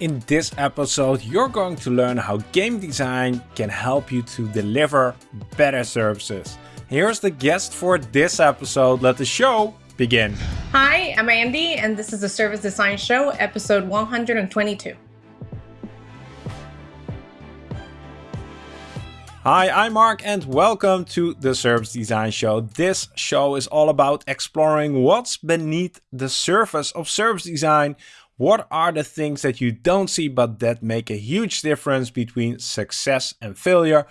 In this episode, you're going to learn how game design can help you to deliver better services. Here's the guest for this episode. Let the show begin. Hi, I'm Andy, and this is the Service Design Show, episode 122. Hi, I'm Mark and welcome to the Service Design Show. This show is all about exploring what's beneath the surface of service design. What are the things that you don't see but that make a huge difference between success and failure?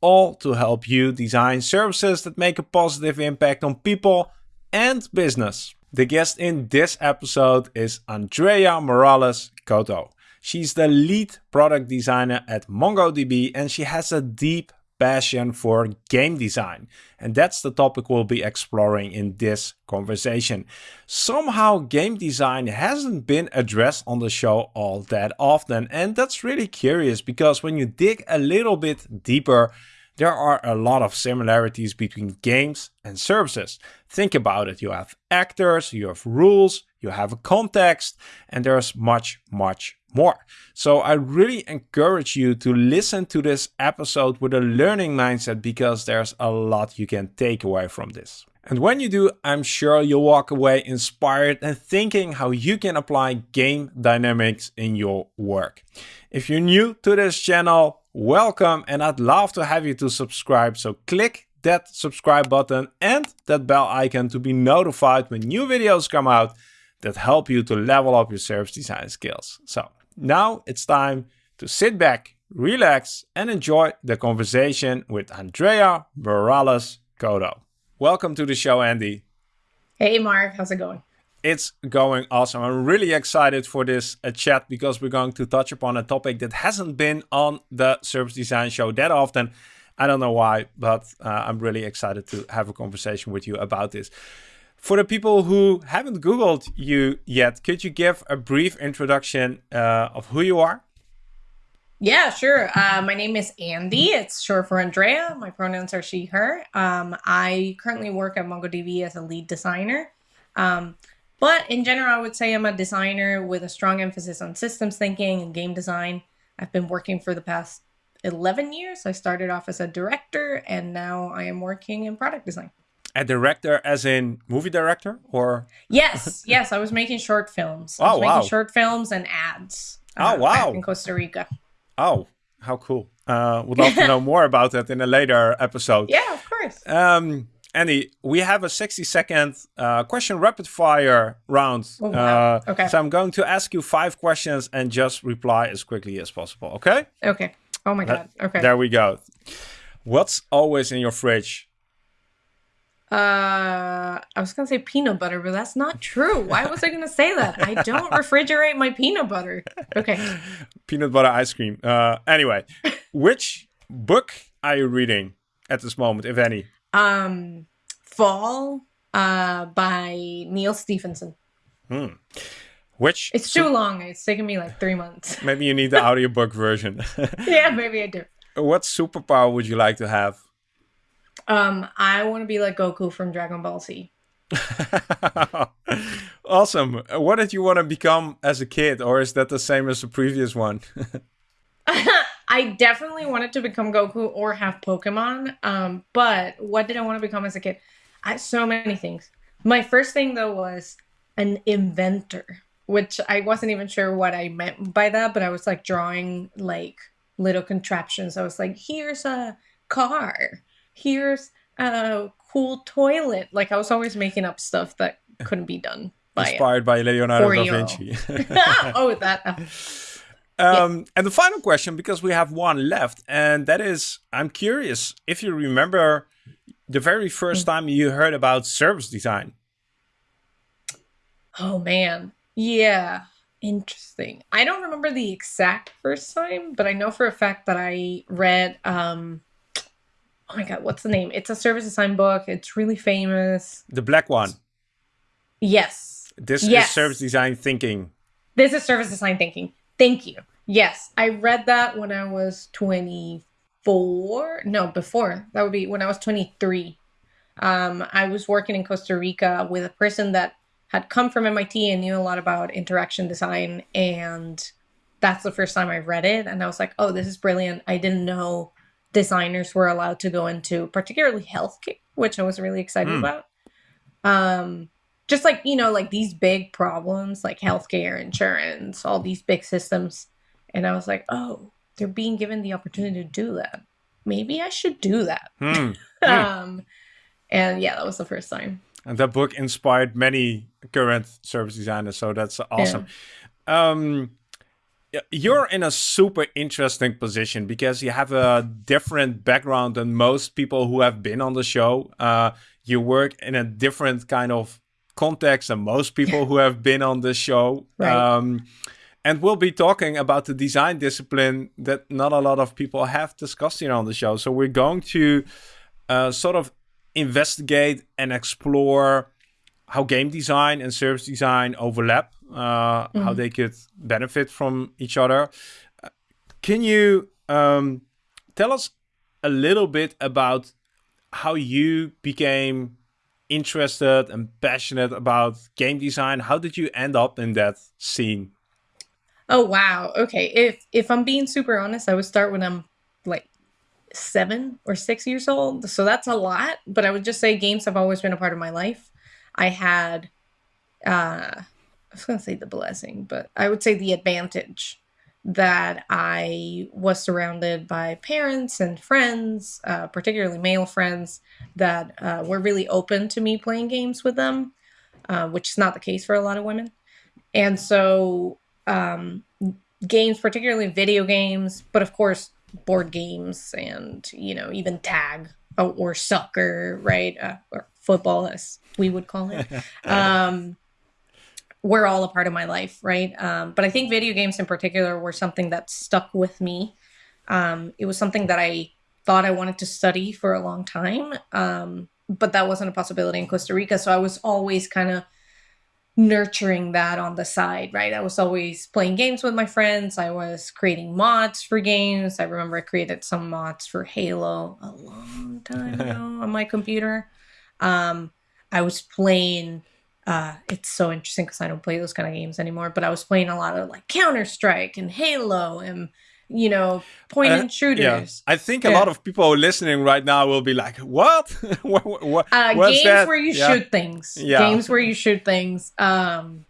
All to help you design services that make a positive impact on people and business. The guest in this episode is Andrea Morales Coto. She's the lead product designer at MongoDB and she has a deep passion for game design. And that's the topic we'll be exploring in this conversation. Somehow game design hasn't been addressed on the show all that often. And that's really curious because when you dig a little bit deeper, there are a lot of similarities between games and services. Think about it. You have actors, you have rules, you have a context, and there's much, much more. So I really encourage you to listen to this episode with a learning mindset because there's a lot you can take away from this. And when you do, I'm sure you'll walk away inspired and thinking how you can apply game dynamics in your work. If you're new to this channel, welcome and I'd love to have you to subscribe. So click that subscribe button and that bell icon to be notified when new videos come out that help you to level up your service design skills. So now it's time to sit back, relax and enjoy the conversation with Andrea Morales Coto. Welcome to the show, Andy. Hey, Mark. How's it going? It's going awesome. I'm really excited for this uh, chat because we're going to touch upon a topic that hasn't been on the Service Design Show that often. I don't know why, but uh, I'm really excited to have a conversation with you about this. For the people who haven't Googled you yet, could you give a brief introduction uh, of who you are? Yeah, sure. Uh, my name is Andy. It's short for Andrea. My pronouns are she, her. Um, I currently work at MongoDB as a lead designer. Um, but in general, I would say I'm a designer with a strong emphasis on systems thinking and game design. I've been working for the past 11 years. I started off as a director and now I am working in product design. A director as in movie director or? Yes, yes. I was making short films. I was oh, making wow. short films and ads. Uh, oh, wow. in Costa Rica. Oh, how cool. Uh, would love to know more about that in a later episode. Yeah, of course. Um, Andy, we have a 60 second uh, question rapid fire round. Oh, wow. uh, okay. So I'm going to ask you five questions and just reply as quickly as possible. Okay? Okay. Oh my God. Okay. There we go. What's always in your fridge? Uh, I was gonna say peanut butter, but that's not true. Why was I gonna say that? I don't refrigerate my peanut butter. Okay. Peanut butter ice cream. Uh, anyway, which book are you reading at this moment, if any? Um, Fall, uh, by Neal Stephenson. Hmm. Which? It's too long. It's taken me like three months. Maybe you need the audiobook version. yeah, maybe I do. What superpower would you like to have? Um, I want to be like Goku from Dragon Ball Z. awesome. What did you want to become as a kid, or is that the same as the previous one? I definitely wanted to become Goku or have Pokemon. Um, but what did I want to become as a kid? I so many things. My first thing though was an inventor, which I wasn't even sure what I meant by that, but I was like drawing like little contraptions. I was like, here's a car, here's a cool toilet. Like I was always making up stuff that couldn't be done. By Inspired by Leonardo da Vinci. oh, that. Uh, um, yeah. And the final question, because we have one left, and that is, I'm curious if you remember the very first time you heard about service design. Oh man, yeah, interesting. I don't remember the exact first time, but I know for a fact that I read. um Oh my god, what's the name? It's a service design book. It's really famous. The black one. Yes. This yes. is service design thinking. This is service design thinking. Thank you. Yes, I read that when I was 24. No, before. That would be when I was 23. Um, I was working in Costa Rica with a person that had come from MIT and knew a lot about interaction design. And that's the first time I read it, and I was like, oh, this is brilliant. I didn't know designers were allowed to go into particularly healthcare, which I was really excited mm. about. Um, just like you know, like these big problems, like healthcare, insurance, all these big systems, and I was like, oh, they're being given the opportunity to do that. Maybe I should do that. Mm. um, and yeah, that was the first time. And that book inspired many current service designers, so that's awesome. Yeah. Um, you're in a super interesting position because you have a different background than most people who have been on the show. Uh, you work in a different kind of context than most people who have been on the show. Right. Um, and we'll be talking about the design discipline that not a lot of people have discussed here on the show. So we're going to uh, sort of investigate and explore how game design and service design overlap, uh, mm. how they could benefit from each other. Can you um, tell us a little bit about how you became interested and passionate about game design? How did you end up in that scene? Oh wow. Okay. If if I'm being super honest, I would start when I'm like seven or six years old. So that's a lot. But I would just say games have always been a part of my life. I had uh I was gonna say the blessing, but I would say the advantage that I was surrounded by parents and friends, uh, particularly male friends, that uh, were really open to me playing games with them, uh, which is not the case for a lot of women. And so um, games, particularly video games, but of course board games and you know even tag or, or soccer, right, uh, or football as we would call it. um, were all a part of my life, right? Um, but I think video games in particular were something that stuck with me. Um, it was something that I thought I wanted to study for a long time, um, but that wasn't a possibility in Costa Rica. So I was always kind of nurturing that on the side, right? I was always playing games with my friends. I was creating mods for games. I remember I created some mods for Halo a long time ago on my computer. Um, I was playing. Uh, it's so interesting because I don't play those kind of games anymore. But I was playing a lot of like Counter Strike and Halo and you know, point and uh, shooters. Yeah. I think a lot of people listening right now will be like, "What? what, what uh, games that? where you yeah. shoot things. Games where you shoot things." Um,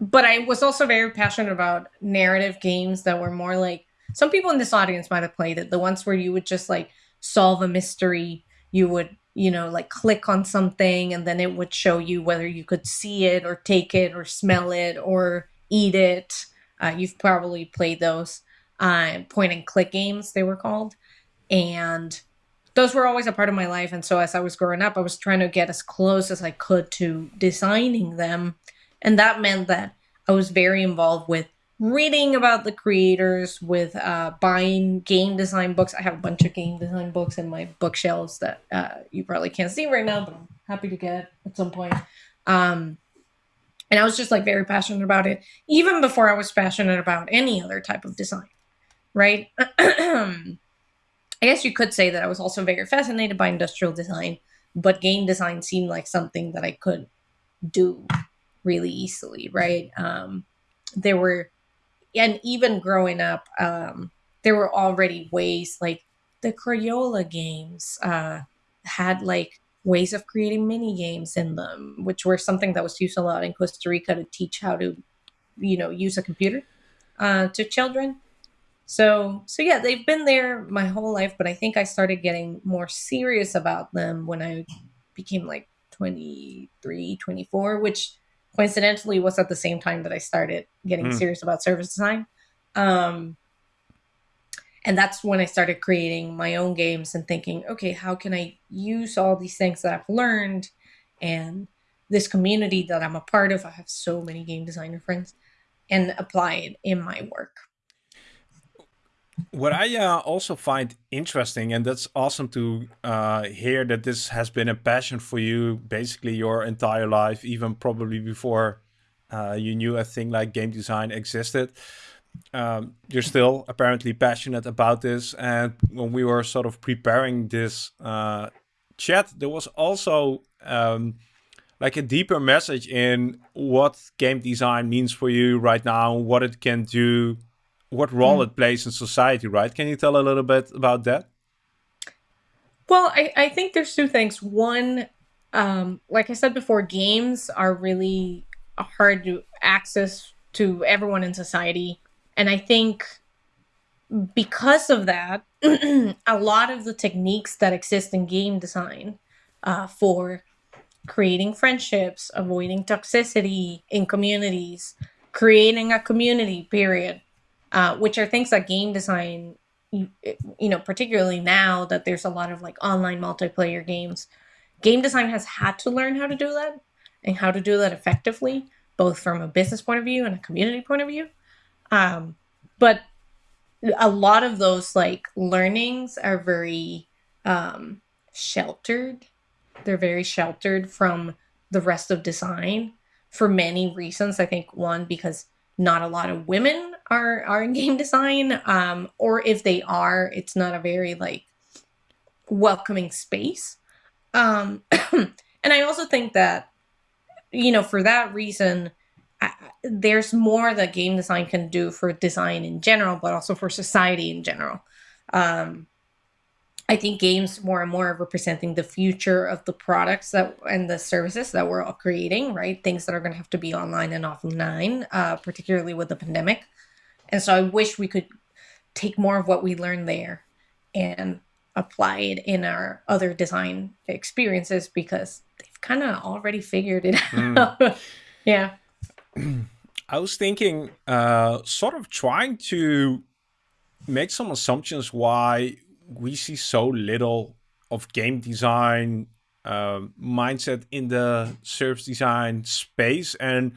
but I was also very passionate about narrative games that were more like some people in this audience might have played it. The ones where you would just like solve a mystery. You would, you know, like click on something and then it would show you whether you could see it or take it or smell it or eat it. Uh, you've probably played those uh, point and click games, they were called. And those were always a part of my life. And so as I was growing up, I was trying to get as close as I could to designing them. And that meant that I was very involved with reading about the creators, with uh, buying game design books. I have a bunch of game design books in my bookshelves that uh, you probably can't see right now, but I'm happy to get at some point. Um, and I was just like very passionate about it, even before I was passionate about any other type of design right? I guess you could say that I was also very fascinated by industrial design, but game design seemed like something that I could do really easily, right? Um, there were, and even growing up, um, there were already ways like the Crayola games uh, had like ways of creating mini games in them, which were something that was used a lot in Costa Rica to teach how to, you know, use a computer uh, to children. So, so yeah, they've been there my whole life, but I think I started getting more serious about them when I became like 23, 24, which coincidentally was at the same time that I started getting mm. serious about service design. Um, and that's when I started creating my own games and thinking, okay, how can I use all these things that I've learned and this community that I'm a part of? I have so many game designer friends and apply it in my work. What I uh, also find interesting, and that's awesome to uh, hear that this has been a passion for you basically your entire life, even probably before uh, you knew a thing like game design existed. Um, you're still apparently passionate about this. And when we were sort of preparing this uh, chat, there was also um, like a deeper message in what game design means for you right now, what it can do what role mm. it plays in society, right? Can you tell a little bit about that? Well, I, I think there's two things. One, um, like I said before, games are really hard to access to everyone in society. And I think because of that, a lot of the techniques that exist in game design uh, for creating friendships, avoiding toxicity in communities, creating a community, period, uh, which are things that game design, you, you know, particularly now that there's a lot of like online multiplayer games, game design has had to learn how to do that and how to do that effectively, both from a business point of view and a community point of view. Um, but a lot of those like learnings are very um, sheltered. They're very sheltered from the rest of design for many reasons. I think one because not a lot of women are are in game design, um, or if they are, it's not a very like welcoming space. Um, and I also think that you know for that reason there's more that game design can do for design in general, but also for society in general. Um, I think games more and more are representing the future of the products that and the services that we're all creating, right? Things that are going to have to be online and offline, uh, particularly with the pandemic. And so I wish we could take more of what we learned there and apply it in our other design experiences because they've kind of already figured it mm. out. yeah. I was thinking, uh, sort of trying to make some assumptions why we see so little of game design uh, mindset in the service design space. And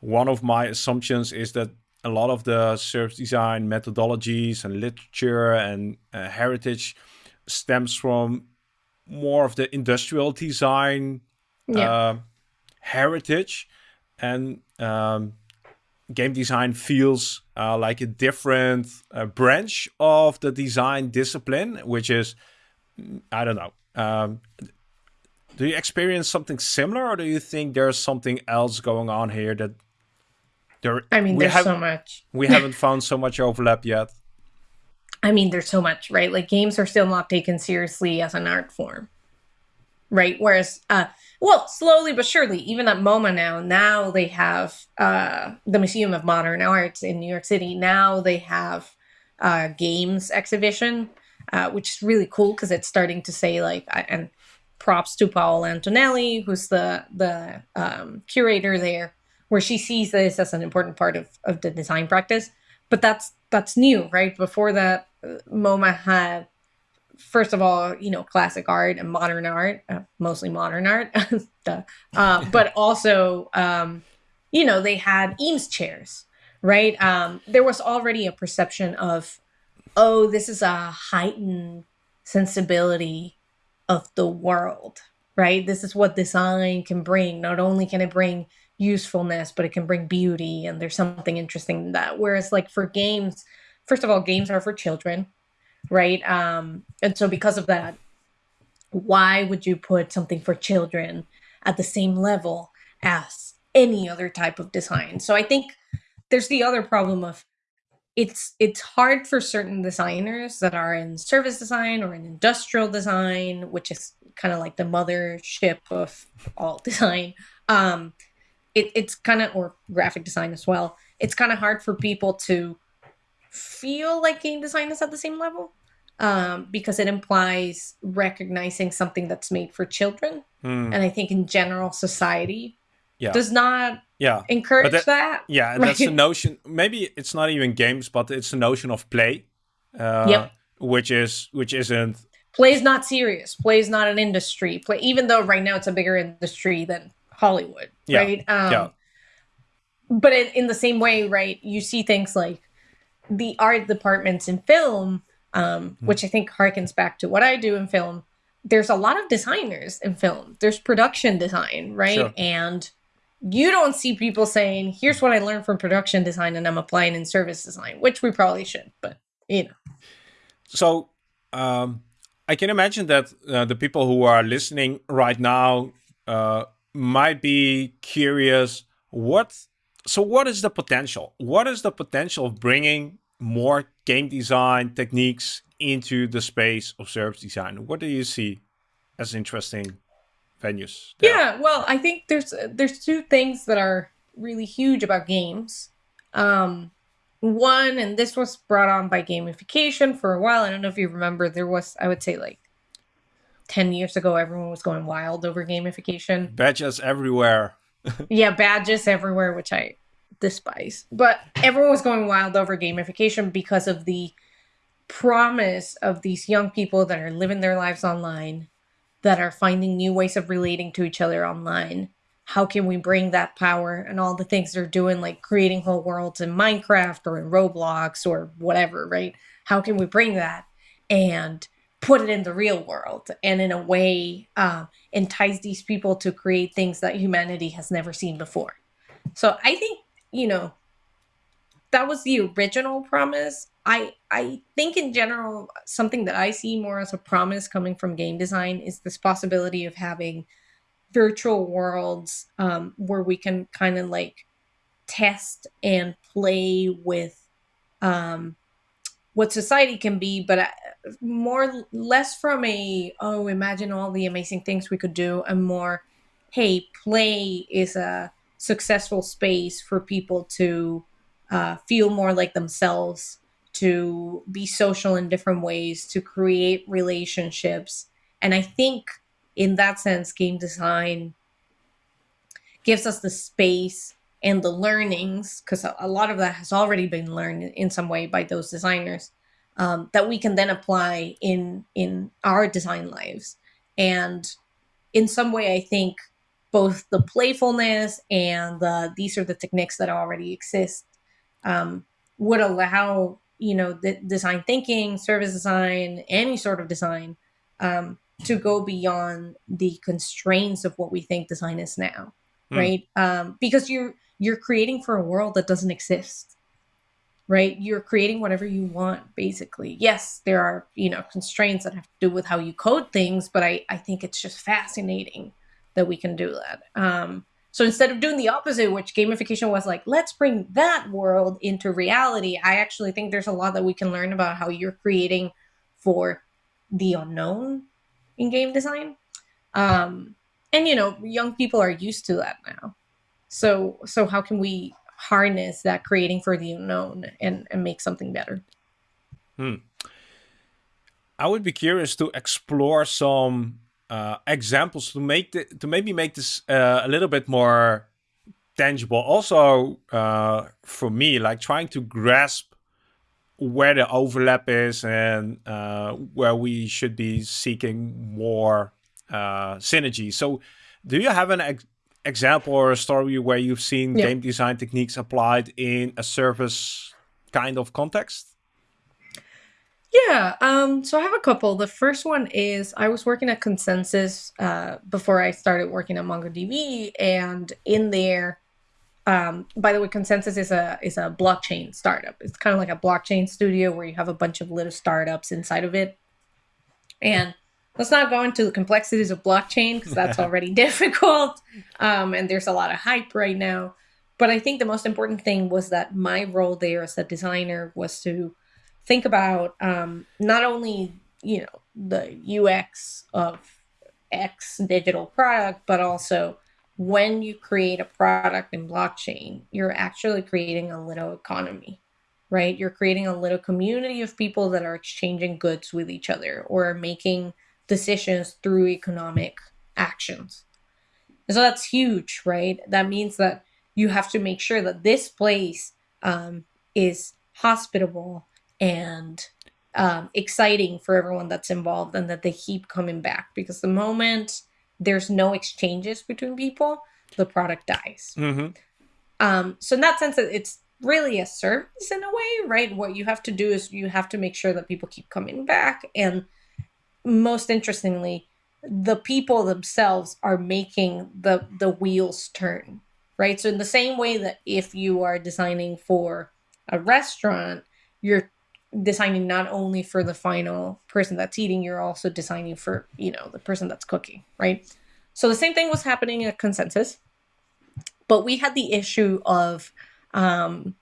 one of my assumptions is that a lot of the service design methodologies and literature and uh, heritage stems from more of the industrial design yeah. uh, heritage and um, game design feels uh, like a different uh, branch of the design discipline, which is, I don't know. Um, do you experience something similar, or do you think there's something else going on here that there? I mean, there's so much. we haven't found so much overlap yet. I mean, there's so much, right? Like games are still not taken seriously as an art form, right? Whereas uh, well, slowly but surely, even at MoMA now, now they have uh, the Museum of Modern Arts in New York City. Now they have uh, games exhibition, uh, which is really cool because it's starting to say like, and props to Paola Antonelli, who's the the um, curator there, where she sees this as an important part of of the design practice. But that's that's new, right? Before that, uh, MoMA had first of all, you know, classic art and modern art, uh, mostly modern art, uh, but also, um, you know, they had Eames chairs, right? Um, there was already a perception of, oh, this is a heightened sensibility of the world, right? This is what design can bring. Not only can it bring usefulness, but it can bring beauty, and there's something interesting in that. Whereas, like for games, first of all, games are for children right? Um, and so because of that, why would you put something for children at the same level as any other type of design? So I think there's the other problem of it's it's hard for certain designers that are in service design or in industrial design, which is kind of like the mothership of all design. Um, it, it's kind of or graphic design as well. It's kind of hard for people to feel like game design is at the same level um, because it implies recognizing something that's made for children. Mm. And I think in general, society yeah. does not yeah. encourage that, that, Yeah, right? that's the notion. Maybe it's not even games, but it's the notion of play. Uh, yep. Which is which isn't play is not serious. Play is not an industry. Play, even though right now it's a bigger industry than Hollywood, yeah. right? Um, yeah. But in, in the same way, right? You see things like the art departments in film, um, mm-hmm. which I think harkens back to what I do in film. There's a lot of designers in film. There's production design, right? Sure. And you don't see people saying, "Here's what I learned from production design, and I'm applying in service design," which we probably should, but you know. So um, I can imagine that uh, the people who are listening right now uh, might be curious. What? So what is the potential? What is the potential of bringing more game design techniques into the space of service design? What do you see as interesting venues? There? Yeah, well, I think there's there's two things that are really huge about games. Um, one, and this was brought on by gamification for a while. I don't know if you remember, there was I would say like 10 years ago everyone was going wild over gamification badges everywhere yeah badges everywhere which i despise but everyone was going wild over gamification because of the promise of these young people that are living their lives online that are finding new ways of relating to each other online. How can we bring that power and all the things they're doing like creating whole worlds in minecraft or in roblox or whatever right? How can we bring that and put it in the real world and in a way uh, entice these people to create things that humanity has never seen before. So I think, you know, that was the original promise. I I think in general something that I see more as a promise coming from game design is this possibility of having virtual worlds um, where we can kind of like test and play with um, what society can be, but uh, more less from a oh imagine all the amazing things we could do, and more hey play is a successful space for people to uh, feel more like themselves, to be social in different ways, to create relationships, and I think in that sense, game design gives us the space and the learnings, because a lot of that has already been learned in some way by those designers, um, that we can then apply in in our design lives. And in some way, I think both the playfulness and the these are the techniques that already exist um, would allow you know the design thinking, service design, any sort of design um, to go beyond the constraints of what we think design is now, mm. right? Um, because you're you're creating for a world that doesn't exist right you're creating whatever you want basically yes there are you know constraints that have to do with how you code things but i i think it's just fascinating that we can do that um so instead of doing the opposite which gamification was like let's bring that world into reality i actually think there's a lot that we can learn about how you're creating for the unknown in game design um and you know young people are used to that now so so how can we harness that creating for the unknown and, and make something better? Hmm. I would be curious to explore some uh, examples to make the, to maybe make this uh, a little bit more tangible. Also, uh, for me, like trying to grasp where the overlap is and uh, where we should be seeking more uh, synergy. So, do you have an ex example or a story where you've seen yeah. game design techniques applied in a service kind of context? Yeah, um, so I have a couple. The first one is I was working at ConsenSys uh, before I started working at MongoDB, and in there, um, by the way, ConsenSys is a is a blockchain startup. It's kind of like a blockchain studio where you have a bunch of little startups inside of it, and let's not go into the complexities of blockchain because that's already difficult um, and there's a lot of hype right now but i think the most important thing was that my role there as a designer was to think about um, not only you know the ux of x digital product but also when you create a product in blockchain you're actually creating a little economy right you're creating a little community of people that are exchanging goods with each other or making decisions through economic actions. And so that's huge, right? That means that you have to make sure that this place um, is hospitable and um, exciting for everyone that's involved and that they keep coming back because the moment there's no exchanges between people, the product dies. Mm-hmm. Um, so in that sense, it's really a service in a way, right? What you have to do is you have to make sure that people keep coming back and most interestingly, the people themselves are making the the wheels turn, right? So in the same way that if you are designing for a restaurant, you're designing not only for the final person that's eating, you're also designing for, you know, the person that's cooking, right? So the same thing was happening at ConsenSys, but we had the issue of um,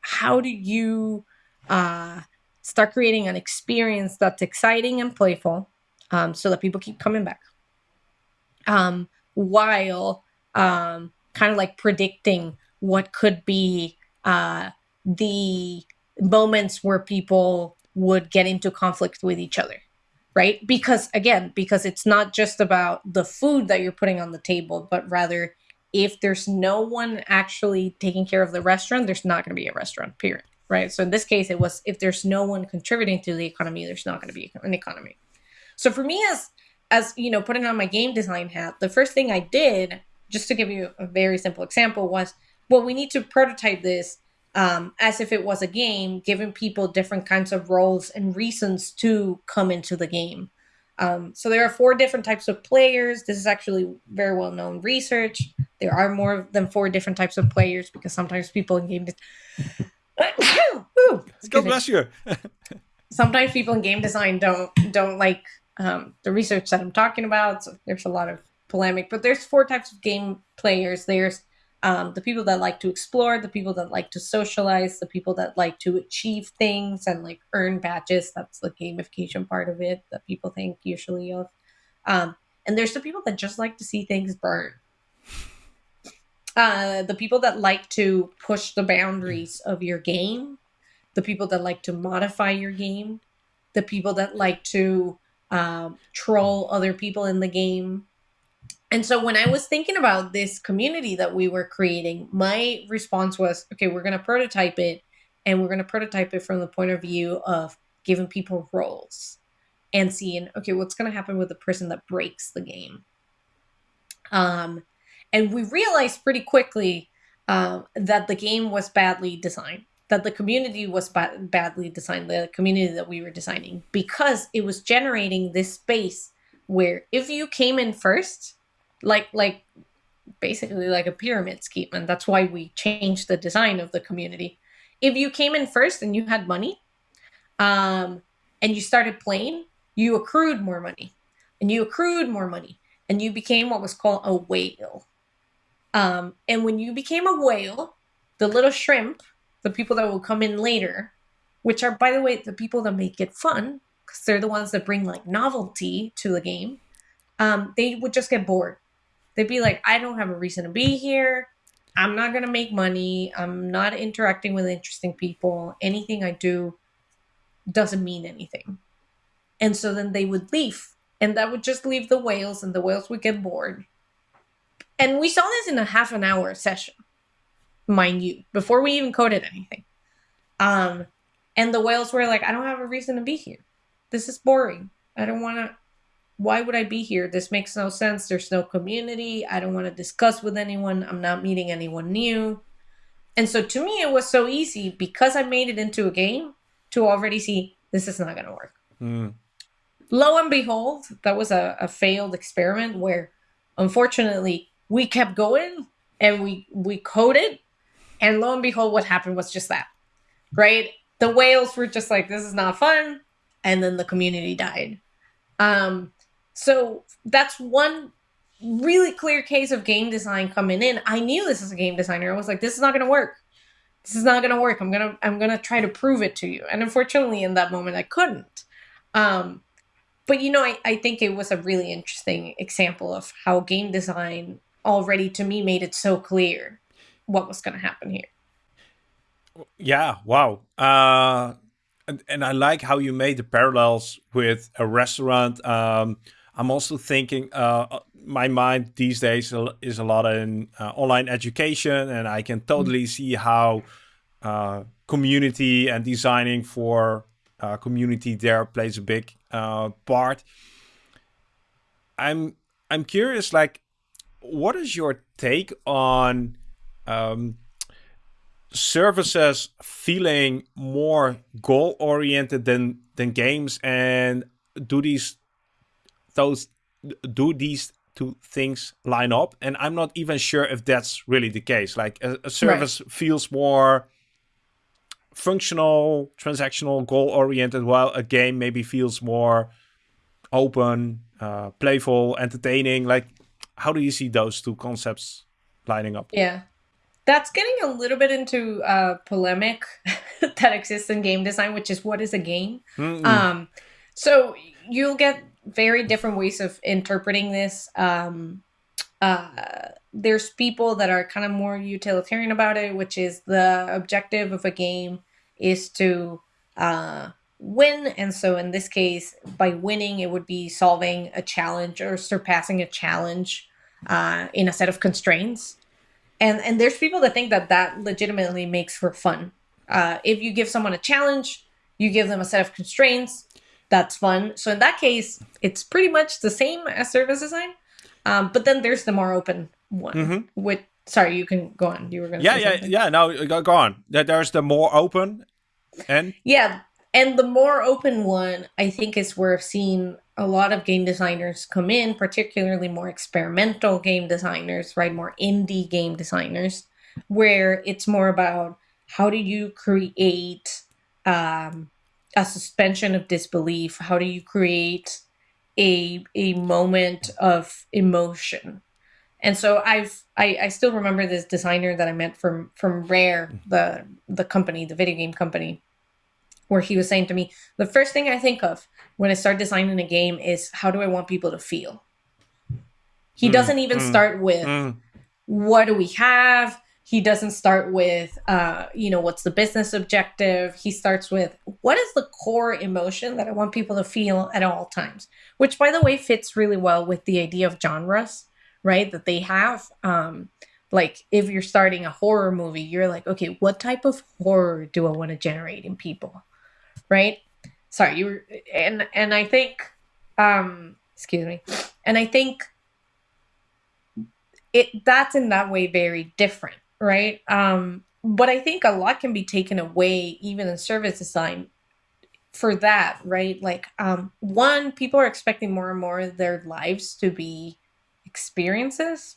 how do you uh, start creating an experience that's exciting and playful um, so that people keep coming back um, while um, kind of like predicting what could be uh, the moments where people would get into conflict with each other right? Because again because it's not just about the food that you're putting on the table but rather if there's no one actually taking care of the restaurant there's not going to be a restaurant period right? So in this case it was if there's no one contributing to the economy there's not going to be an economy. So for me as as you know putting on my game design hat the first thing i did just to give you a very simple example was well we need to prototype this um, as if it was a game, giving people different kinds of roles and reasons to come into the game. Um, so there are four different types of players. This is actually very well known research. There are more than four different types of players because sometimes people in game. De- God bless you. sometimes people in game design don't don't like um, the research that I'm talking about. So there's a lot of polemic. But there's four types of game players. There's um, the people that like to explore, the people that like to socialize, the people that like to achieve things and like earn badges. That's the gamification part of it that people think usually of. Um, and there's the people that just like to see things burn. Uh, the people that like to push the boundaries of your game, the people that like to modify your game, the people that like to um, troll other people in the game, and so when I was thinking about this community that we were creating, my response was, okay, we're going to prototype it and we're going to prototype it from the point of view of giving people roles and seeing, okay, what's going to happen with the person that breaks the game. Um, and we realized pretty quickly uh, that the game was badly designed, that the community was ba- badly designed, the community that we were designing, because it was generating this space where if you came in first, like like basically like a pyramid scheme and that's why we changed the design of the community. If you came in first and you had money um, and you started playing you accrued more money and you accrued more money and you became what was called a whale. Um, and when you became a whale the little shrimp the people that will come in later which are by the way the people that make it fun because they're the ones that bring like novelty to the game um, they would just get bored they'd be like, I don't have a reason to be here. I'm not going to make money. I'm not interacting with interesting people. Anything I do doesn't mean anything. And so then they would leave. And that would just leave the whales, and the whales would get bored. And we saw this in a half an hour session, mind you, before we even coded anything. Um, and the whales were like, I don't have a reason to be here. This is boring. I don't want to why would I be here? This makes no sense. There's no community. I don't want to discuss with anyone. I'm not meeting anyone new. And so to me, it was so easy because I made it into a game to already see this is not going to work. Mm. Lo and behold, that was a, a failed experiment where unfortunately we kept going and we we coded and lo and behold what happened was just that right the whales were just like this is not fun and then the community died um so that's one really clear case of game design coming in. I knew this as a game designer. I was like, this is not going to work. This is not going to work. I'm going to I'm going to try to prove it to you. And unfortunately in that moment I couldn't. Um but you know, I, I think it was a really interesting example of how game design already to me made it so clear what was going to happen here. Yeah, wow. Uh and, and I like how you made the parallels with a restaurant um I'm also thinking uh, uh, my mind these days is a lot in uh, online education, and I can totally mm. see how uh, community and designing for uh, community there plays a big uh, part. I'm I'm curious, like, what is your take on um, services feeling more goal oriented than than games, and do these those do these two things line up and i'm not even sure if that's really the case like a, a service right. feels more functional transactional goal oriented while a game maybe feels more open uh, playful entertaining like how do you see those two concepts lining up yeah that's getting a little bit into uh, polemic that exists in game design, which is what is a game. Mm-hmm. Um, so you'll get very different ways of interpreting this. Um, uh, there's people that are kind of more utilitarian about it, which is the objective of a game is to uh, win. And so in this case, by winning, it would be solving a challenge or surpassing a challenge uh, in a set of constraints. And and there's people that think that that legitimately makes for fun. Uh, if you give someone a challenge, you give them a set of constraints. That's fun. So in that case, it's pretty much the same as service design. Um, but then there's the more open one. Mm-hmm. With sorry, you can go on. You were going. to Yeah, yeah, something. yeah. No, go, go on. There's the more open, and yeah, and the more open one, I think, is where I've seen a lot of game designers come in, particularly more experimental game designers, right? More indie game designers, where it's more about how do you create um, a suspension of disbelief? How do you create a a moment of emotion? And so I've I, I still remember this designer that I met from from Rare, the the company, the video game company, where he was saying to me, the first thing I think of when I start designing a game is how do I want people to feel? He mm, doesn't even mm, start with mm. what do we have? He doesn't start with uh, you know, what's the business objective? He starts with what is the core emotion that I want people to feel at all times? Which by the way fits really well with the idea of genres, right? That they have. Um, like if you're starting a horror movie, you're like, okay, what type of horror do I want to generate in people? right? Sorry, you were, and and I think, um, excuse me, and I think it that's in that way very different, right? Um, but I think a lot can be taken away even in service design for that, right? Like, um, one, people are expecting more and more of their lives to be experiences,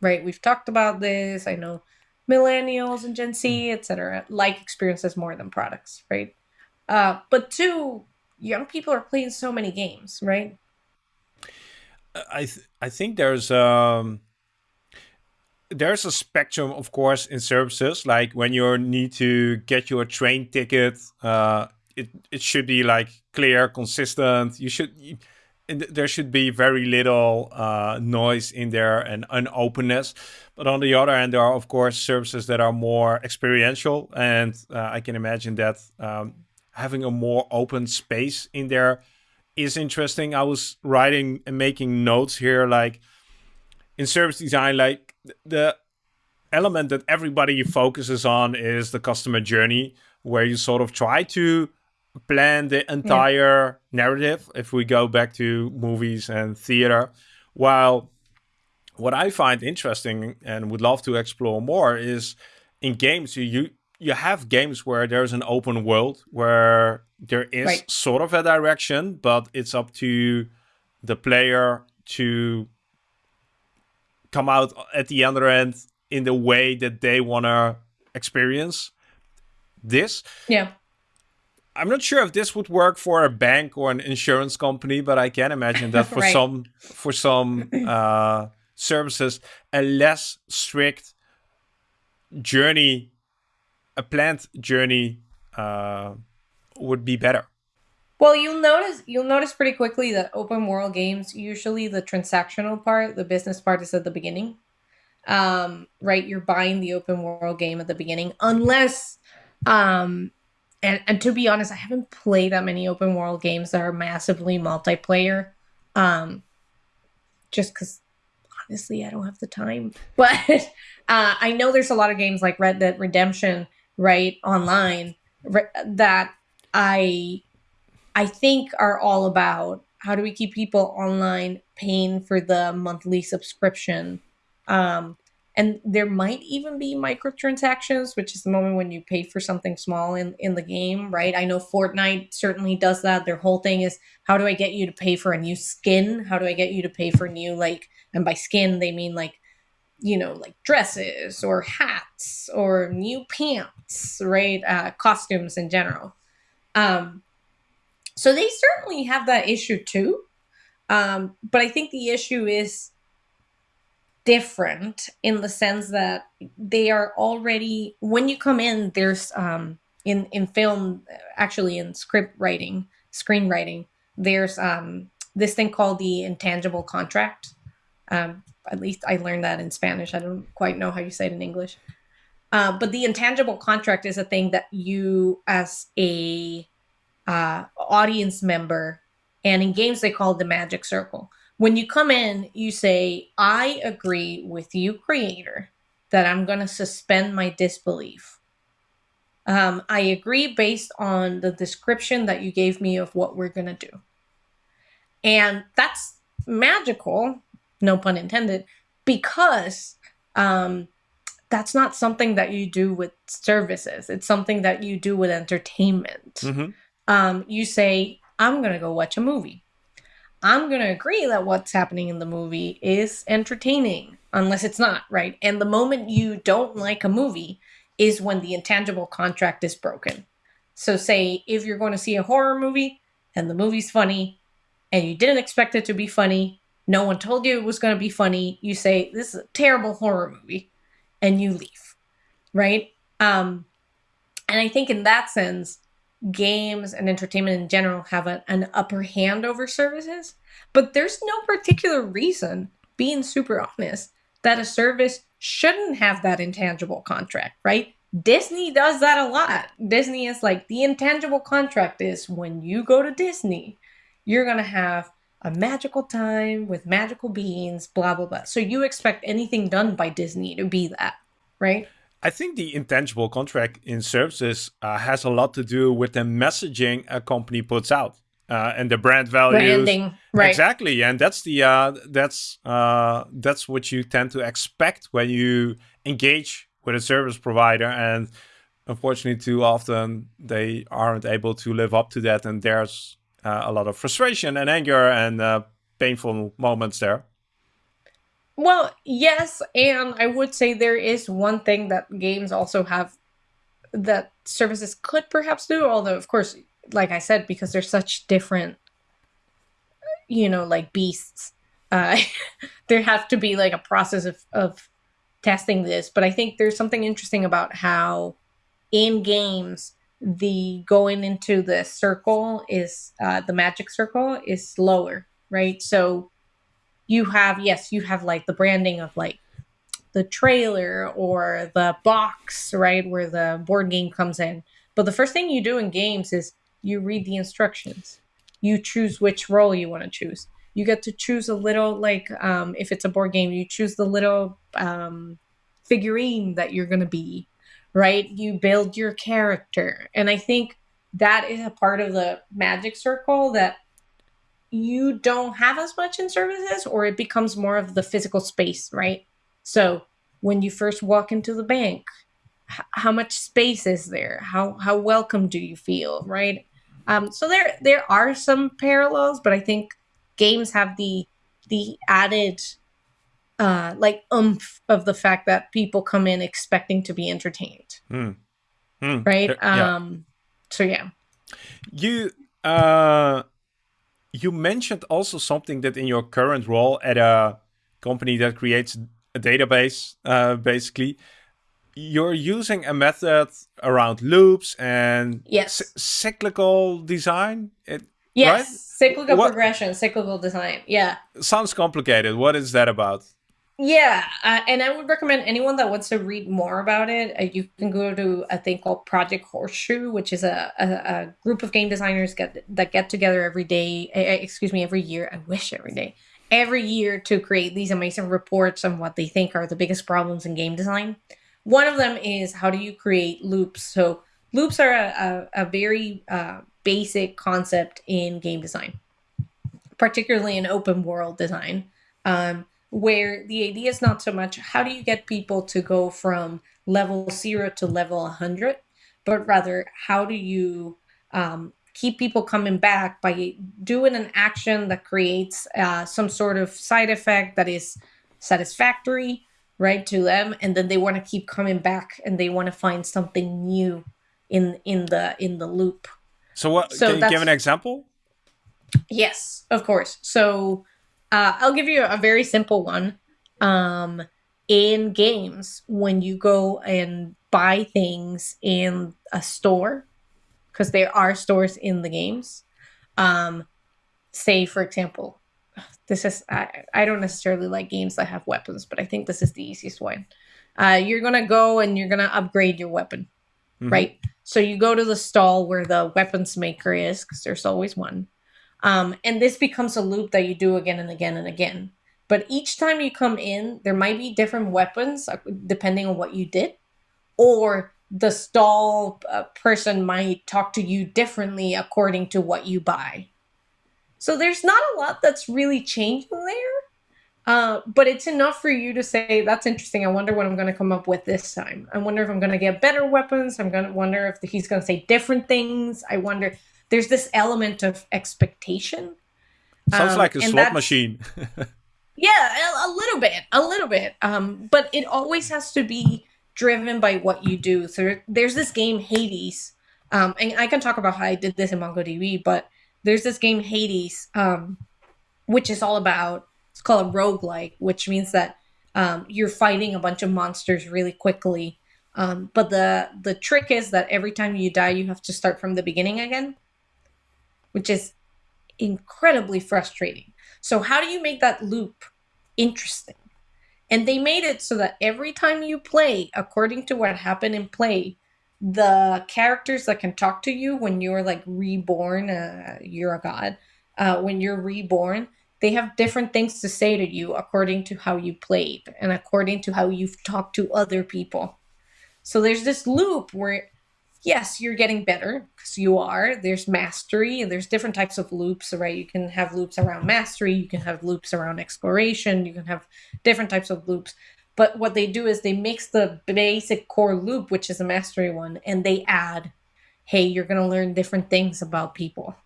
right? We've talked about this. I know millennials and Gen Z, etc., like experiences more than products, right? Uh, but two, young people are playing so many games, right? I th- I think there's um there's a spectrum, of course, in services. Like when you need to get your train ticket, uh, it it should be like clear, consistent. You should. there should be very little uh, noise in there and unopenness. But on the other hand, there are of course services that are more experiential, and uh, I can imagine that um, having a more open space in there is interesting. I was writing and making notes here, like in service design, like the element that everybody focuses on is the customer journey, where you sort of try to plan the entire yeah. narrative. If we go back to movies and theater, while what I find interesting and would love to explore more is in games you you have games where there's an open world where there is right. sort of a direction, but it's up to the player to come out at the other end in the way that they want to experience this. Yeah. I'm not sure if this would work for a bank or an insurance company, but I can imagine that for right. some for some uh, services, a less strict journey a planned journey uh, would be better. Well, you'll notice you'll notice pretty quickly that open world games usually the transactional part, the business part, is at the beginning. Um, right, you're buying the open world game at the beginning, unless, um, and and to be honest, I haven't played that many open world games that are massively multiplayer. Um, just because honestly, I don't have the time. But uh, I know there's a lot of games like Red Dead Redemption right online that I I think are all about how do we keep people online paying for the monthly subscription um, and there might even be microtransactions which is the moment when you pay for something small in, in the game right i know fortnite certainly does that their whole thing is how do i get you to pay for a new skin how do i get you to pay for new like and by skin they mean like you know, like dresses or hats or new pants, right? Uh, costumes in general. Um, so they certainly have that issue too. Um, but I think the issue is different in the sense that they are already when you come in there's um in in film actually in script writing screenwriting there's um this thing called the intangible contract. Um at least i learned that in spanish. I don't quite know how you say it in english. Uh, but the intangible contract is a thing that you as a uh, audience member and in games they call it the magic circle when you come in, you say, I agree with you, creator, that I'm going to suspend my disbelief. Um, I agree based on the description that you gave me of what we're going to do. And that's magical, no pun intended, because um, that's not something that you do with services. It's something that you do with entertainment. Mm-hmm. Um, you say, I'm going to go watch a movie. I'm going to agree that what's happening in the movie is entertaining, unless it's not, right? And the moment you don't like a movie is when the intangible contract is broken. So, say if you're going to see a horror movie and the movie's funny and you didn't expect it to be funny, no one told you it was going to be funny, you say, This is a terrible horror movie, and you leave, right? Um, and I think in that sense, games and entertainment in general have a, an upper hand over services, but there's no particular reason, being super honest, that a service shouldn't have that intangible contract, right? Disney does that a lot. Disney is like the intangible contract is when you go to Disney, you're going to have a magical time with magical beings, blah, blah, blah. So you expect anything done by Disney to be that, right? I think the intangible contract in services uh, has a lot to do with the messaging a company puts out uh, and the brand values. Branding, right? Exactly, and that's the uh, that's uh, that's what you tend to expect when you engage with a service provider, and unfortunately, too often they aren't able to live up to that, and there's uh, a lot of frustration and anger and uh, painful moments there. Well, yes, and I would say there is one thing that games also have that services could perhaps do, although of course, like I said, because they're such different you know, like beasts, uh there has to be like a process of of testing this. But I think there's something interesting about how in games the going into the circle is uh the magic circle is slower, right? So you have yes you have like the branding of like the trailer or the box right where the board game comes in. But the first thing you do in games is you read the instructions. You choose which role you want to choose. You get to choose a little like um, if it's a board game you choose the little um, figurine that you're going to be right? You build your character. And i think that is a part of the magic circle that you don't have as much in services or it becomes more of the physical space, right? So when you first walk into the bank, how much space is there? How how welcome do you feel, right? Um, so there there are some parallels, but I think games have the the added uh, like oomph of the fact that people come in expecting to be entertained, mm. Mm. right? Yeah. Um, so yeah, you uh, you mentioned also something that in your current role at a company that creates a database, uh, basically, you're using a method around loops and yes. cyclical design. It, yes, right? cyclical what? progression, cyclical design. Yeah. Sounds complicated. What is that about? Yeah, uh, and I would recommend anyone that wants to read more about it. Uh, you can go to a thing called Project Horseshoe, which is a, a, a group of game designers get that get together every day. Uh, excuse me, every year. I wish every day, every year to create these amazing reports on what they think are the biggest problems in game design. One of them is how do you create loops. So loops are a, a, very uh, basic concept in game design, particularly in open world design. Um, where the idea is not so much how do you get people to go from level zero to level 100, but rather how do you um, keep people coming back by doing an action that creates uh, some sort of side effect that is satisfactory right to them and then they want to keep coming back and they want to find something new in in the in the loop. So what so can you give an example? Yes of course. So uh, I'll give you a very simple one. um, in games when you go and buy things in a store, because there are stores in the games. Um, say, for example, this is I, I don't necessarily like games that have weapons, but I think this is the easiest one. Uh, you're gonna go and you're gonna upgrade your weapon, mm-hmm. right? So you go to the stall where the weapons maker is, because there's always one. Um, and this becomes a loop that you do again and again and again. But each time you come in, there might be different weapons uh, depending on what you did, or the stall uh, person might talk to you differently according to what you buy. So there's not a lot that's really changing there. Uh, but it's enough for you to say that's interesting. I wonder what I'm going to come up with this time. I wonder if I'm going to get better weapons. I'm going to wonder if he's going to say different things. I wonder. There's this element of expectation. Sounds um, like a slot machine. yeah, a, a, little bit, a little bit. Um, but it always has to be driven by what you do. So there's this game Hades, um, and I can talk about how I did this in MongoDB, but there's this game Hades, um, which is all about it's called a roguelike, which means that um, you're fighting a bunch of monsters really quickly. Um, but the the trick is that every time you die, you have to start from the beginning again, which is incredibly frustrating. So how do you make that loop interesting? And they made it so that every time you play, according to what happened in play, the characters that can talk to you when you're like reborn, uh, you're a god, uh, when you're reborn, they have different things to say to you according to how you played and according to how you've talked to other people. So there's this loop where, yes, you're getting better because you are. There's mastery and there's different types of loops, right? You can have loops around mastery, you can have loops around exploration, you can have different types of loops. But what they do is they mix the basic core loop, which is a mastery one, and they add, hey, you're going to learn different things about people.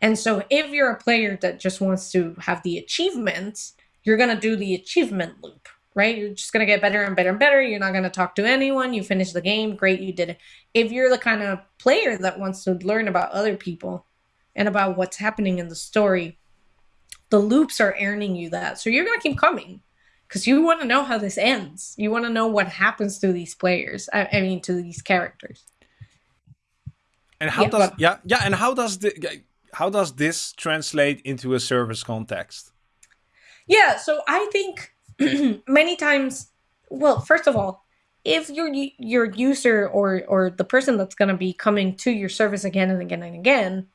And so if you're a player that just wants to have the achievements, you're going to do the achievement loop, right? You're just going to get better and better and better. You're not going to talk to anyone. You finish the game. Great, you did it. If you're the kind of player that wants to learn about other people and about what's happening in the story, the loops are earning you that. So you're going to keep coming because you want to know how this ends. You want to know what happens to these players. I, I mean, to these characters. And how does yeah yeah and how does the how does this translate into a service context? Yeah, so I think many times, well, first of all, if your your user or or the person that's going to be coming to your service again and again and again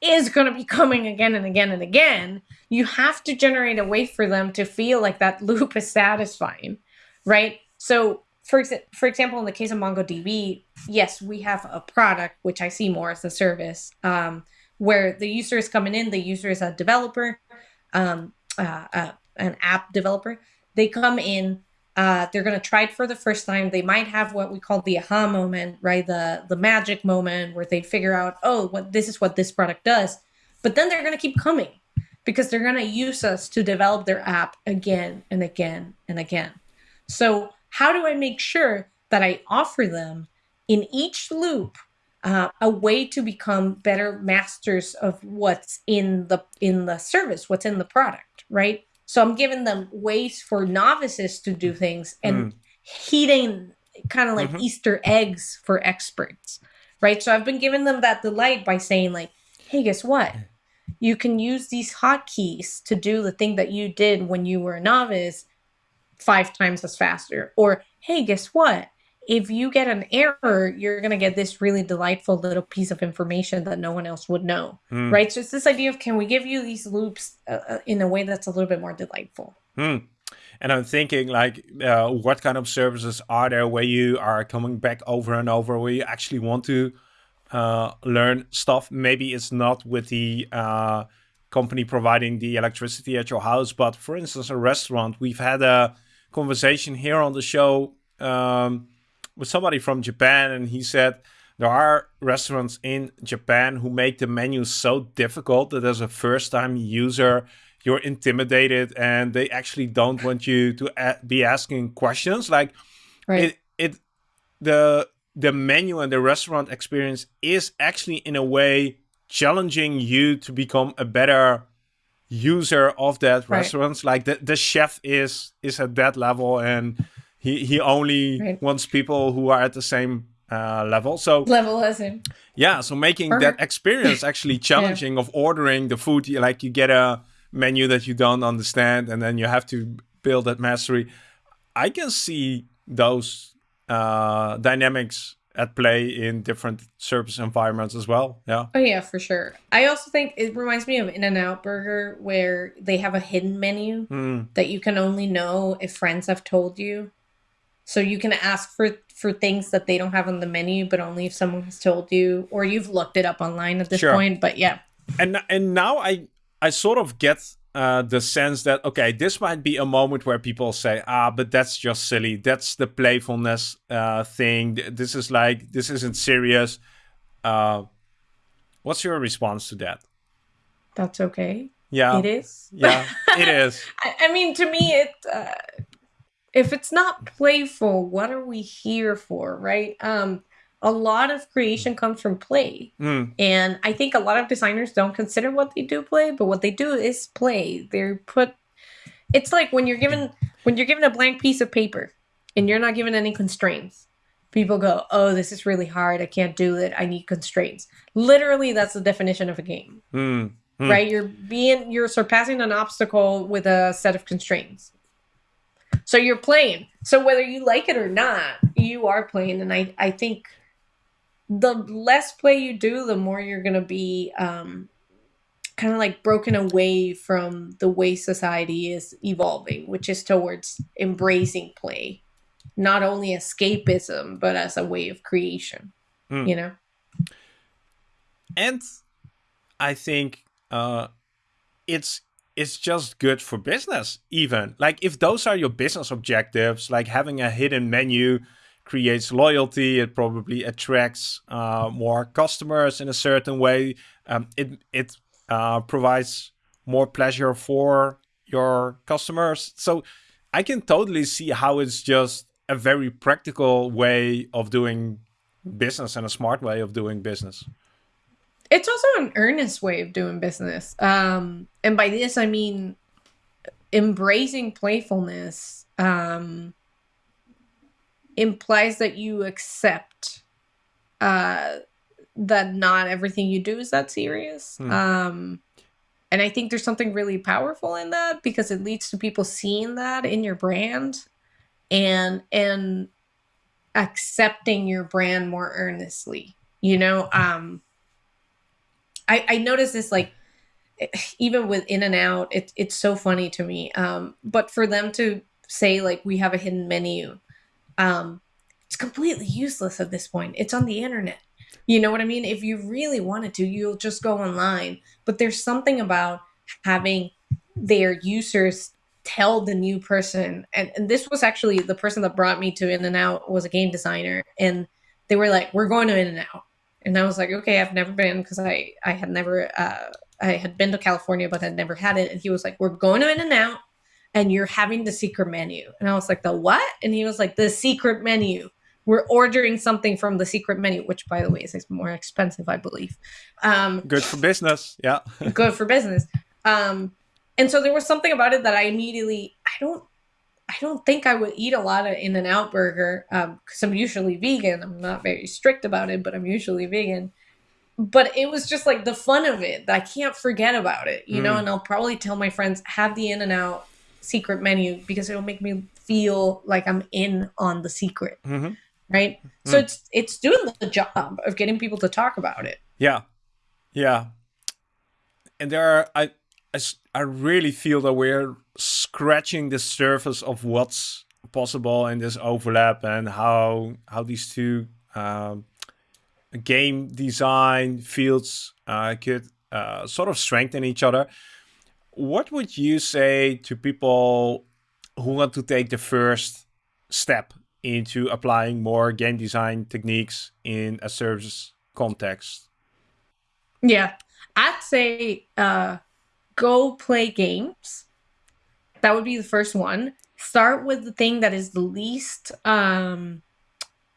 is going to be coming again and again and again, you have to generate a way for them to feel like that loop is satisfying, right? So, for, ex- for example, in the case of MongoDB, yes, we have a product, which I see more as a service, um, where the user is coming in, the user is a developer, um, uh, uh, an app developer. They come in, uh, they're going to try it for the first time. They might have what we call the aha moment, right? The the magic moment where they figure out, oh, what this is what this product does. But then they're going to keep coming because they're going to use us to develop their app again and again and again. So how do I make sure that I offer them in each loop uh, a way to become better masters of what's in the in the service, what's in the product, right? So I'm giving them ways for novices to do things and mm. heating kind of like mm-hmm. Easter eggs for experts, right? So I've been giving them that delight by saying like, hey, guess what? You can use these hotkeys to do the thing that you did when you were a novice five times as faster. Or, hey, guess what? If you get an error, you're going to get this really delightful little piece of information that no one else would know. Mm. Right. So it's this idea of can we give you these loops uh, uh, in a way that's a little bit more delightful? Mm. And I'm thinking, like, uh, what kind of services are there where you are coming back over and over, where you actually want to uh, learn stuff? Maybe it's not with the uh, company providing the electricity at your house, but for instance, a restaurant. We've had a conversation here on the show. Um, with somebody from Japan, and he said there are restaurants in Japan who make the menu so difficult that as a first time user, you're intimidated and they actually don't want you to a- be asking questions. Like right. it, it, the the menu and the restaurant experience is actually in a way challenging you to become a better user of that Right. restaurant. Like the, the chef is is at that level, and he he only Right. wants people who are at the same uh, level. So Level as in. yeah, so making that experience actually challenging of ordering the food, you- like you get a menu that you don't understand, and then you have to build that mastery. I can see those uh, dynamics at play in different service environments as well. Yeah. Oh yeah, for sure. I also think it reminds me of In and Out Burger where they have a hidden menu Hmm. that you can only know if friends have told you. So you can ask for for things that they don't have on the menu, but only if someone has told you or you've looked it up online at this Sure. point. But yeah, and and now I I sort of get uh, the sense that okay, this might be a moment where people say, ah, but that's just silly. That's the playfulness uh, thing. This is like this isn't serious. Uh, what's your response to that? that's okay. Yeah, it is. yeah, it is. I, I mean, to me, it uh, if it's not playful, what are we here for, right? Um, a lot of creation comes from play. Mm, And I think a lot of designers don't consider what they do play, but what they do is play. They're put it's like when you're given when you're given a blank piece of paper and you're not given any constraints. People go, "Oh, this is really hard. I can't do it. I need constraints." Literally, that's the definition of a game, mm, mm. right? You're being you're surpassing an obstacle with a set of constraints. So you're playing. So whether you like it or not, you are playing and I I think the less play you do, the more you're going to be um, kind of like broken away from the way society is evolving, which is towards embracing play, not only escapism, but as a way of creation. Mm. You know? and I think uh, it's it's just good for business. Even like if those are your business objectives, like having a hidden menu creates loyalty. It probably attracts uh, more customers in a certain way. Um, it it uh, provides more pleasure for your customers. So I can totally see how it's just a very practical way of doing business and a smart way of doing business. It's also an earnest way of doing business. Um, and by this, I mean embracing playfulness um, implies that you accept uh, that not everything you do is that serious. Hmm. Um, and I think there's something really powerful in that because it leads to people seeing that in your brand and and accepting your brand more earnestly. You know, um, I, I noticed this like even with in and out it, it's so funny to me um but for them to say like we have a hidden menu um it's completely useless at this point. It's on the internet. You know what i mean? If you really wanted to you'll just go online but there's something about having their users tell the new person and, and this was actually the person that brought me to in and out was a game designer and they were like we're going to in and out and I was like, okay, I've never been because I I had never uh, I had been to California but I'd never had it. And he was like, we're going to In and Out, and you're having the secret menu. And I was like, the what? And he was like, the secret menu. We're ordering something from the secret menu, which by the way is more expensive, I believe. Um, Good for business. Yeah. good for business. Um, and so there was something about it that I immediately I don't I don't think I would eat a lot of In and Out burger because I'm usually vegan. I'm not very strict about it, but I'm usually vegan. But it was just like the fun of it. That I can't forget about it, you know. Mm. And I'll probably tell my friends have the In and Out secret menu because it'll make me feel like I'm in on the secret, hmm right? So Mm. it's it's doing the job of getting people to talk about it. Yeah. Yeah. And there are, I, I, I really feel that we're scratching the surface of what's possible in this overlap and how how these two um, game design fields uh, could uh, sort of strengthen each other. What would you say to people who want to take the first step into applying more game design techniques in a service context? Yeah. I'd say uh go play games. That would be the first one. Start with the thing that is the least um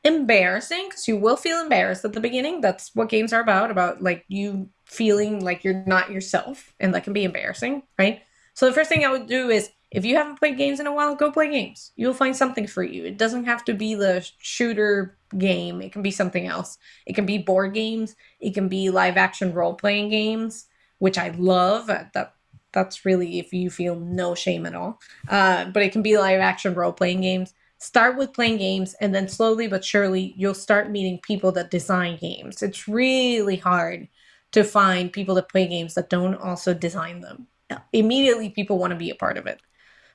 embarrassing because you will feel embarrassed at the beginning. That's what games are about, about like you feeling like you're not yourself, and that can be embarrassing, right? So the first thing I would do is if you haven't played games in a while, go play games. You'll find something for you. It doesn't have to be the shooter game, it can be something else. It can be board games, it can be live action role playing games, which I love. That that's really if you feel no shame at all. Uh, but it can be live action role playing games. Start with playing games, and then slowly but surely, you'll start meeting people that design games. It's really hard to find people that play games that don't also design them. Immediately, people want to be a part of it.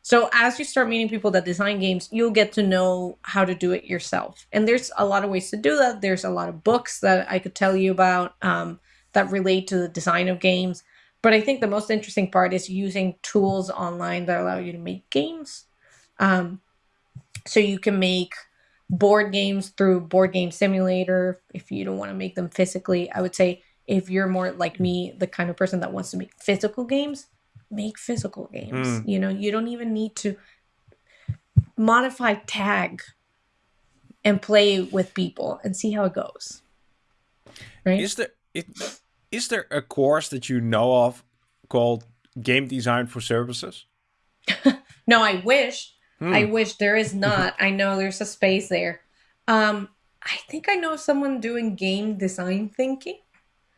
So as you start meeting people that design games, you'll get to know how to do it yourself. And there's a lot of ways to do that. There's a lot of books that I could tell you about um, that relate to the design of games. But I think the most interesting part is using tools online that allow you to make games. Um, so you can make board games through Board Game Simulator if you don't want to make them physically. I would say if you're more like me, the kind of person that wants to make physical games, make physical games. Mm. You know, you don't even need to modify tag and play with people and see how it goes. Right? Is there it, is there a course that you know of called Game Design for Services? no, I wish. Hmm. I wish there is not. I know there's a space there. Um, I think I know someone doing game design thinking.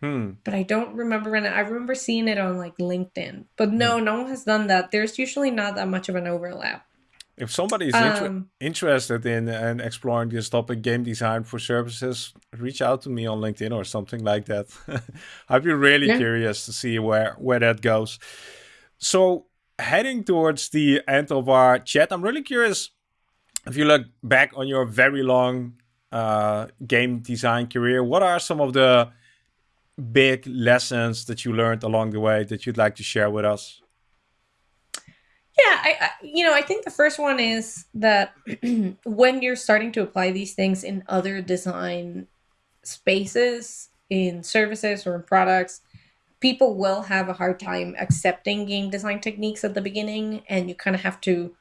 Hmm. But I don't remember when I remember seeing it on like LinkedIn. But no, hmm. no one has done that. There's usually not that much of an overlap. If somebody is inter- um, interested in, in exploring this topic, game design for services, reach out to me on LinkedIn or something like that. I'd be really yeah. curious to see where where that goes. So heading towards the end of our chat, I'm really curious if you look back on your very long uh, game design career. What are some of the big lessons that you learned along the way that you'd like to share with us? Yeah, I, I, you know, I think the first one is that when you're starting to apply these things in other design spaces, in services or in products, people will have a hard time accepting game design techniques at the beginning and you kind of have to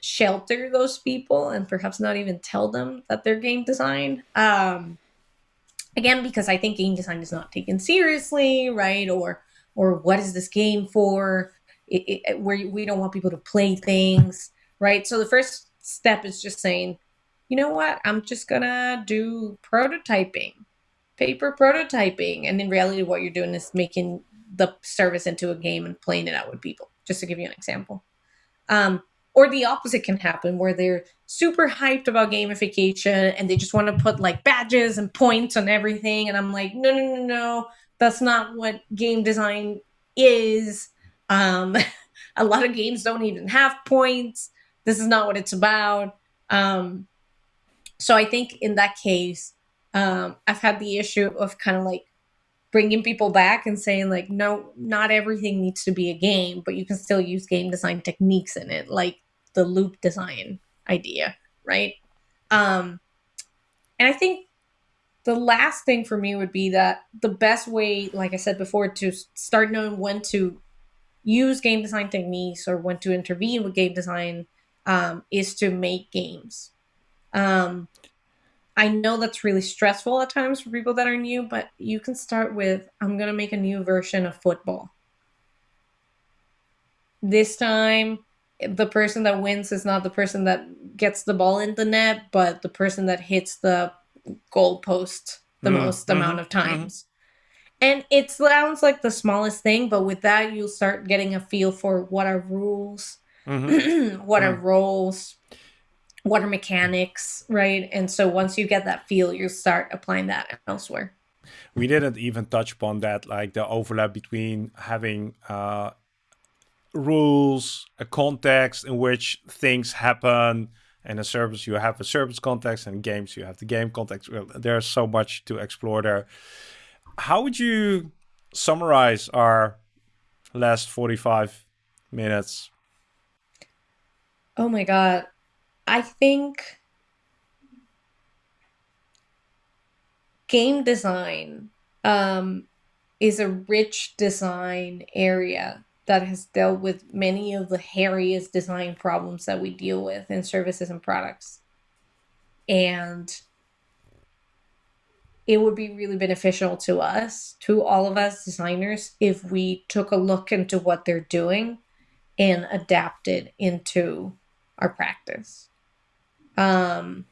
shelter those people and perhaps not even tell them that they're game design. Um, again because i think game design is not taken seriously right or or what is this game for it, it, where we don't want people to play things right? So the first step is just saying you know what? I'm just gonna do prototyping paper prototyping. And in reality what you're doing is making the service into a game and playing it out with people just to give you an example. Um, or the opposite can happen where they're super hyped about gamification and they just want to put like badges and points on everything. And i'm like no no no no. That's not what game design is um, a lot of games don't even have points. This is not what it's about. Um, so i think in that case um, i've had the issue of kind of like bringing people back and saying like no not everything needs to be a game but you can still use game design techniques in it like the loop design idea right? Um and i think the last thing for me would be that the best way like i said before to start knowing when to use game design techniques or when to intervene with game design um, is to make games um, I know that's really stressful at times for people that are new, but you can start with I'm going to make a new version of football. This time, the person that wins is not the person that gets the ball in the net, but the person that hits the goal post the mm-hmm. most mm-hmm. amount of mm-hmm. times. Mm-hmm. And it sounds like the smallest thing, but with that, you'll start getting a feel for what are rules, mm-hmm. what are mm. roles, what are mechanics, right? And so once you get that feel, you start applying that elsewhere. We didn't even touch upon that, like the overlap between having uh, rules, a context in which things happen. And a service, you have a service context, and games, you have the game context. There's so much to explore there. How would you summarize our last 45 minutes? Oh my God. I think game design um, is a rich design area that has dealt with many of the hairiest design problems that we deal with in services and products. And it would be really beneficial to us, to all of us designers, if we took a look into what they're doing and adapted into our practice. Um,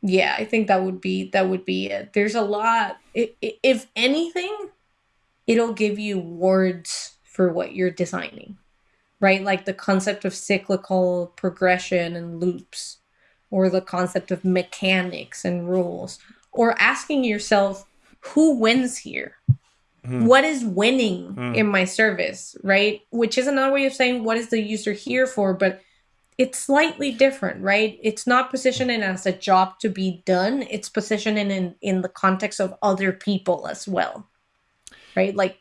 yeah, I think that would be that would be it. There's a lot. If anything, it'll give you words for what you're designing, right? Like the concept of cyclical progression and loops, or the concept of mechanics and rules, or asking yourself, who wins here? Mm. What is winning mm. in my service, right? Which is another way of saying what is the user here for, but it's slightly different, right? It's not positioning as a job to be done. It's positioning in in the context of other people as well, right? Like,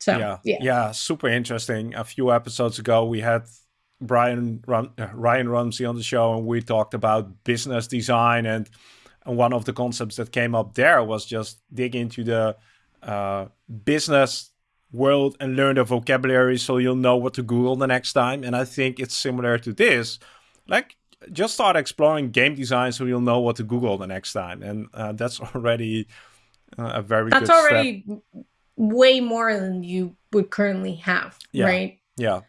so yeah, yeah, yeah super interesting. A few episodes ago, we had Brian Rum, uh, Ryan Rumsey on the show, and we talked about business design, and and one of the concepts that came up there was just dig into the uh, business world and learn the vocabulary so you'll know what to Google the next time. And I think it's similar to this. Like, just start exploring game design so you'll know what to Google the next time. And uh, that's already uh, a very that's already step. way more than you would currently have, yeah. right? Yeah.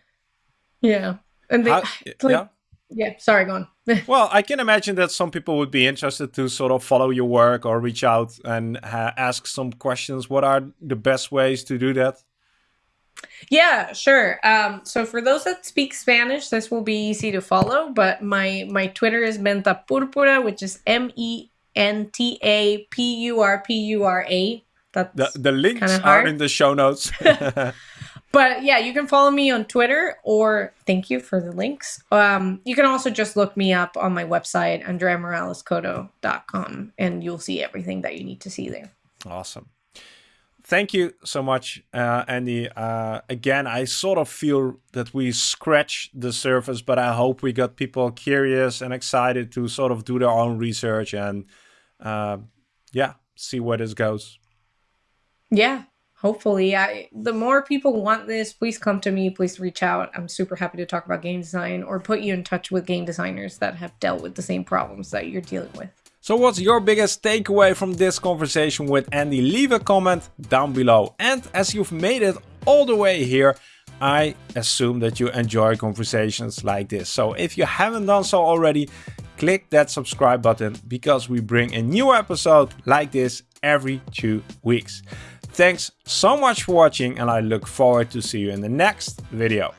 Yeah. And they, How, like, yeah. Yeah, sorry, go on. well, I can imagine that some people would be interested to sort of follow your work or reach out and ask some questions. What are the best ways to do that? Yeah, sure. Um, so for those that speak Spanish, this will be easy to follow. But my my Twitter is Menta Purpura, which is M E N T A P U R P U R A. That's the, the links are in the show notes. but yeah, you can follow me on Twitter or thank you for the links. Um, you can also just look me up on my website, andreamoralescoto.com, and you'll see everything that you need to see there. Awesome thank you so much, uh, Andy. Uh, again, I sort of feel that we scratched the surface, but I hope we got people curious and excited to sort of do their own research and, uh, yeah, see where this goes. Yeah, hopefully. I the more people want this, please come to me. Please reach out. I'm super happy to talk about game design or put you in touch with game designers that have dealt with the same problems that you're dealing with. So what's your biggest takeaway from this conversation with Andy? Leave a comment down below. And as you've made it all the way here, I assume that you enjoy conversations like this. So if you haven't done so already, click that subscribe button because we bring a new episode like this every two weeks. Thanks so much for watching and I look forward to see you in the next video.